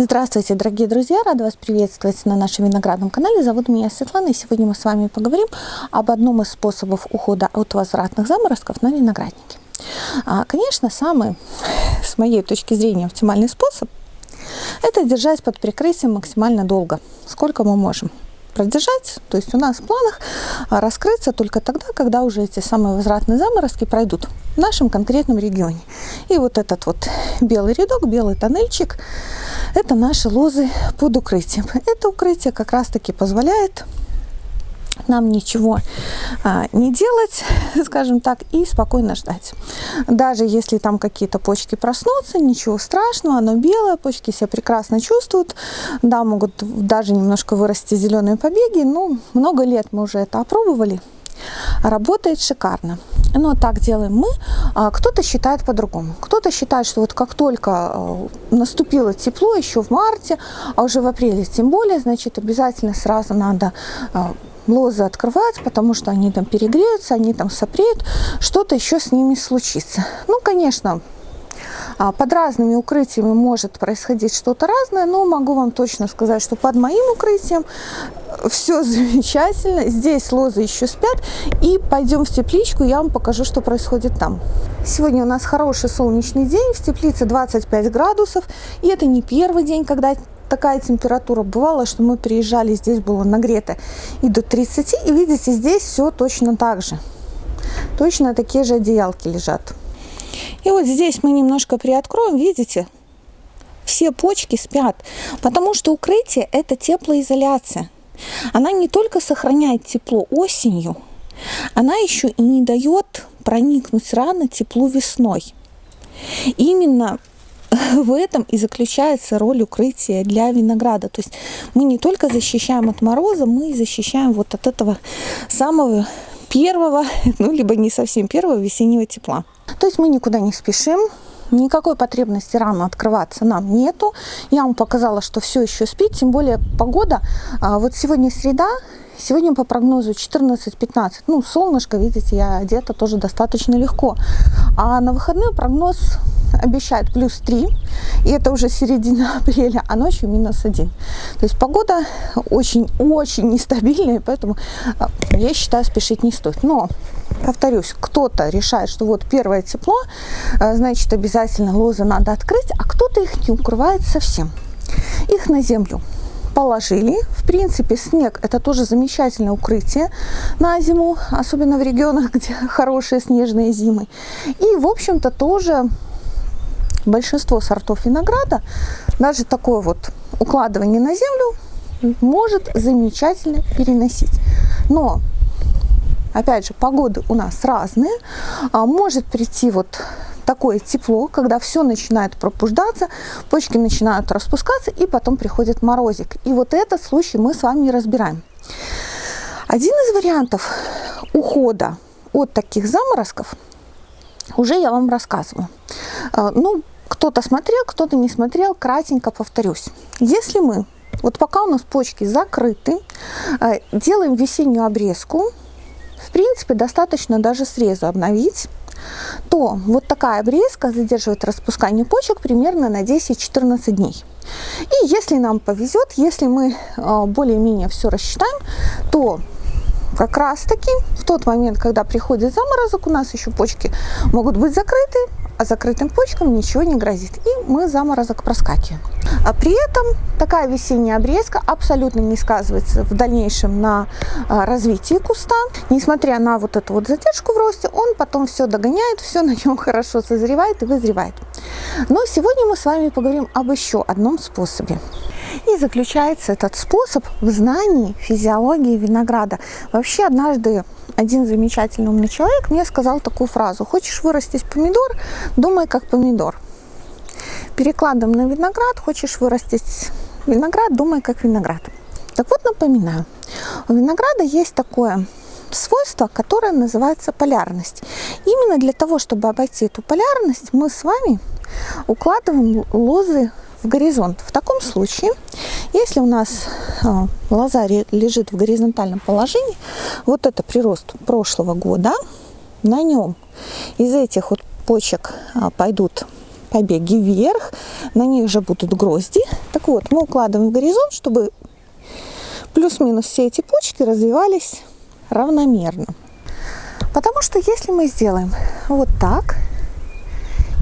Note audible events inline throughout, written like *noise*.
Здравствуйте, дорогие друзья! Рада вас приветствовать на нашем виноградном канале. Зовут меня Светлана, и сегодня мы с вами поговорим об одном из способов ухода от возвратных заморозков на винограднике. А, конечно, самый, с моей точки зрения, оптимальный способ – это держать под прикрытием максимально долго, сколько мы можем продержать. То есть у нас в планах а, раскрыться только тогда, когда уже эти самые возвратные заморозки пройдут в нашем конкретном регионе. И вот этот вот белый рядок, белый тоннельчик – это наши лозы под укрытием. Это укрытие как раз-таки позволяет нам ничего а, не делать, *laughs* скажем так, и спокойно ждать. Даже если там какие-то почки проснутся, ничего страшного, оно белое, почки себя прекрасно чувствуют, да, могут даже немножко вырасти зеленые побеги, ну, много лет мы уже это опробовали, работает шикарно. Но так делаем мы. А кто-то считает по-другому. Кто-то считает, что вот как только а, наступило тепло, еще в марте, а уже в апреле тем более, значит, обязательно сразу надо лозы открывать, потому что они там перегреются, они там сопреют, что-то еще с ними случится. Ну, конечно, а, под разными укрытиями может происходить что-то разное, но могу вам точно сказать, что под моим укрытием все замечательно. Здесь лозы еще спят. И пойдем в тепличку, я вам покажу, что происходит там. Сегодня у нас хороший солнечный день, в теплице 25 градусов. И это не первый день, когда такая температура бывала, что мы приезжали, здесь было нагрето и до 30. И видите, здесь все точно так же. Точно такие же одеялки лежат. И вот здесь мы немножко приоткроем, видите, все почки спят, потому что укрытие – это теплоизоляция. Она не только сохраняет тепло осенью, она еще и не дает проникнуть рано теплу весной. Именно *laughs* в этом и заключается роль укрытия для винограда. То есть мы не только защищаем от мороза, мы защищаем вот от этого самого первого, *laughs* ну, либо не совсем первого весеннего тепла. То есть мы никуда не спешим, никакой потребности рано открываться нам нету. Я вам показала, что все еще спит, тем более погода. А, вот сегодня среда, сегодня по прогнозу 14-15. Ну, солнышко, видите, я одета тоже достаточно легко. А на выходные прогноз обещает плюс 3, и это уже середина *laughs* апреля, а ночью минус 1. То есть погода очень-очень нестабильная, поэтому а, я считаю, спешить не стоит. Но повторюсь, кто-то решает, что вот первое тепло, а, значит, обязательно лозы надо открыть, а кто-то их не укрывает совсем. Их на землю положили. В принципе, снег это тоже замечательное укрытие на зиму, особенно в регионах, *laughs* где хорошие снежные зимы. И, в общем-то, тоже большинство сортов винограда, даже такое вот укладывание на землю может замечательно переносить. Но опять же, погоды у нас разные. А может прийти вот такое тепло, когда все начинает пробуждаться, почки начинают распускаться, и потом приходит морозик. И вот этот случай мы с вами разбираем. Один из вариантов ухода от таких заморозков уже я вам рассказываю. А, ну, кто-то смотрел, кто-то не смотрел, кратенько повторюсь. Если мы, вот пока у нас почки закрыты, а, делаем весеннюю обрезку, в принципе, достаточно даже срезу обновить, то вот такая обрезка задерживает распускание почек примерно на 10-14 дней. И если нам повезет, если мы а, более-менее все рассчитаем, то как раз таки в тот момент, когда приходит заморозок, у нас еще почки могут быть закрыты, а закрытым почкам ничего не грозит. И мы заморозок проскакиваем. А при этом такая весенняя обрезка абсолютно не сказывается в дальнейшем на а, развитии куста. Несмотря на вот эту вот задержку в росте, он потом все догоняет, все на нем *laughs* хорошо созревает и вызревает. Но сегодня мы с вами поговорим об еще одном способе. И заключается этот способ в знании физиологии винограда. Вообще однажды один замечательный умный человек мне сказал такую фразу. Хочешь вырастить помидор, думай как помидор. Перекладом на виноград, хочешь вырастить виноград, думай как виноград. Так вот напоминаю, у винограда есть такое свойство, которое называется полярность. Именно для того, чтобы обойти эту полярность, мы с вами укладываем лозы в горизонт. В таком случае, если у нас а, лоза лежит в горизонтальном положении, вот это прирост прошлого года, на нем из этих вот почек а, пойдут побеги вверх, на них же будут грозди. Так вот, мы укладываем в горизонт, чтобы плюс-минус все эти почки развивались равномерно. Потому что если мы сделаем вот так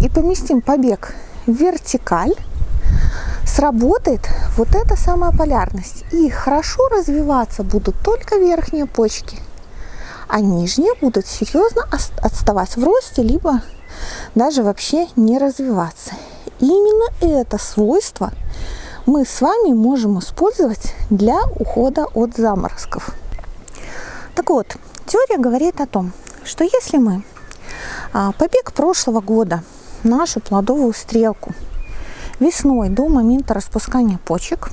и поместим побег в вертикаль, сработает вот эта самая полярность. И хорошо развиваться будут только верхние почки, а нижние будут серьезно отставать в росте, либо даже вообще не развиваться. именно это свойство мы с вами можем использовать для ухода от заморозков. Так вот, теория говорит о том, что если мы а, побег прошлого года, нашу плодовую стрелку, весной до момента распускания почек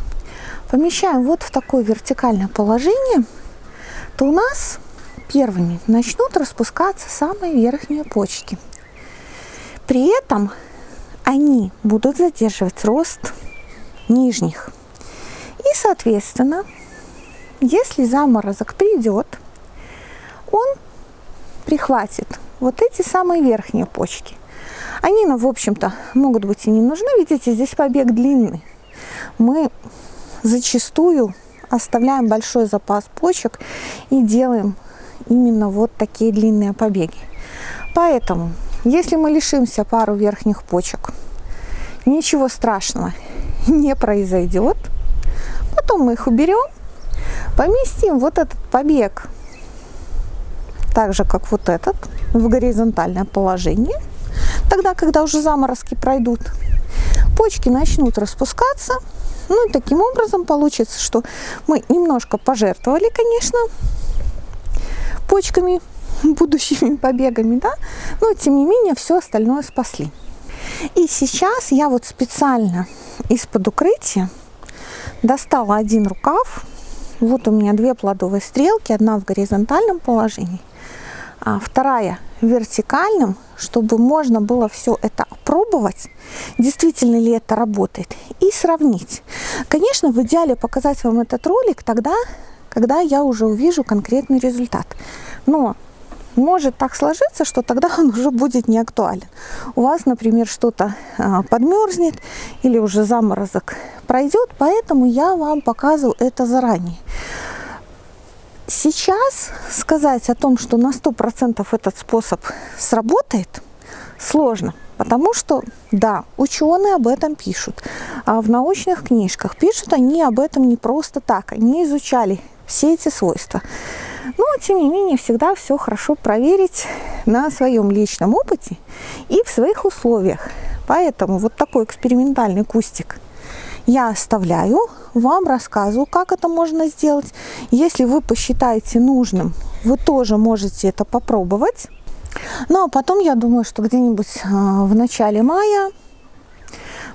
помещаем вот в такое вертикальное положение, то у нас первыми начнут распускаться самые верхние почки. При этом они будут задерживать рост нижних. И, соответственно, если заморозок придет, он прихватит вот эти самые верхние почки. Они нам, в общем-то, могут быть и не нужны. Видите, здесь побег длинный. Мы зачастую оставляем большой запас почек и делаем именно вот такие длинные побеги. Поэтому, если мы лишимся пару верхних почек, ничего страшного не произойдет. Потом мы их уберем, поместим вот этот побег, так же, как вот этот, в горизонтальное положение. Тогда, когда уже заморозки пройдут, почки начнут распускаться. Ну и таким образом получится, что мы немножко пожертвовали, конечно, почками, *laughs* будущими побегами, да, но тем не менее все остальное спасли. И сейчас я вот специально из-под укрытия достала один рукав. Вот у меня две плодовые стрелки, одна в горизонтальном положении, а вторая в вертикальном, чтобы можно было все это опробовать, действительно ли это работает, и сравнить. Конечно, в идеале показать вам этот ролик тогда, когда я уже увижу конкретный результат. Но может так сложиться, что тогда он уже будет не актуален. У вас, например, что-то а, подмерзнет или уже заморозок пройдет, поэтому я вам показываю это заранее. Сейчас сказать о том, что на 100% этот способ сработает, сложно. Потому что, да, ученые об этом пишут. А в научных книжках пишут они об этом не просто так. Они изучали все эти свойства. Но, тем не менее, всегда все хорошо проверить на своем личном опыте и в своих условиях. Поэтому вот такой экспериментальный кустик я оставляю, вам рассказываю, как это можно сделать. Если вы посчитаете нужным, вы тоже можете это попробовать. Ну а потом, я думаю, что где-нибудь а, в начале мая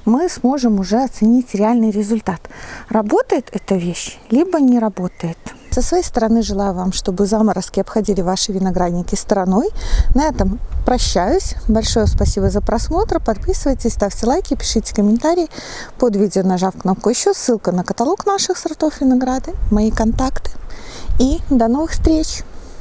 мы сможем уже оценить реальный результат. Работает эта вещь, либо не работает. Со своей стороны желаю вам, чтобы заморозки обходили ваши виноградники стороной. На этом прощаюсь. Большое спасибо за просмотр. Подписывайтесь, ставьте лайки, пишите комментарии под видео, нажав кнопку еще. Ссылка на каталог наших сортов винограда, мои контакты. И до новых встреч!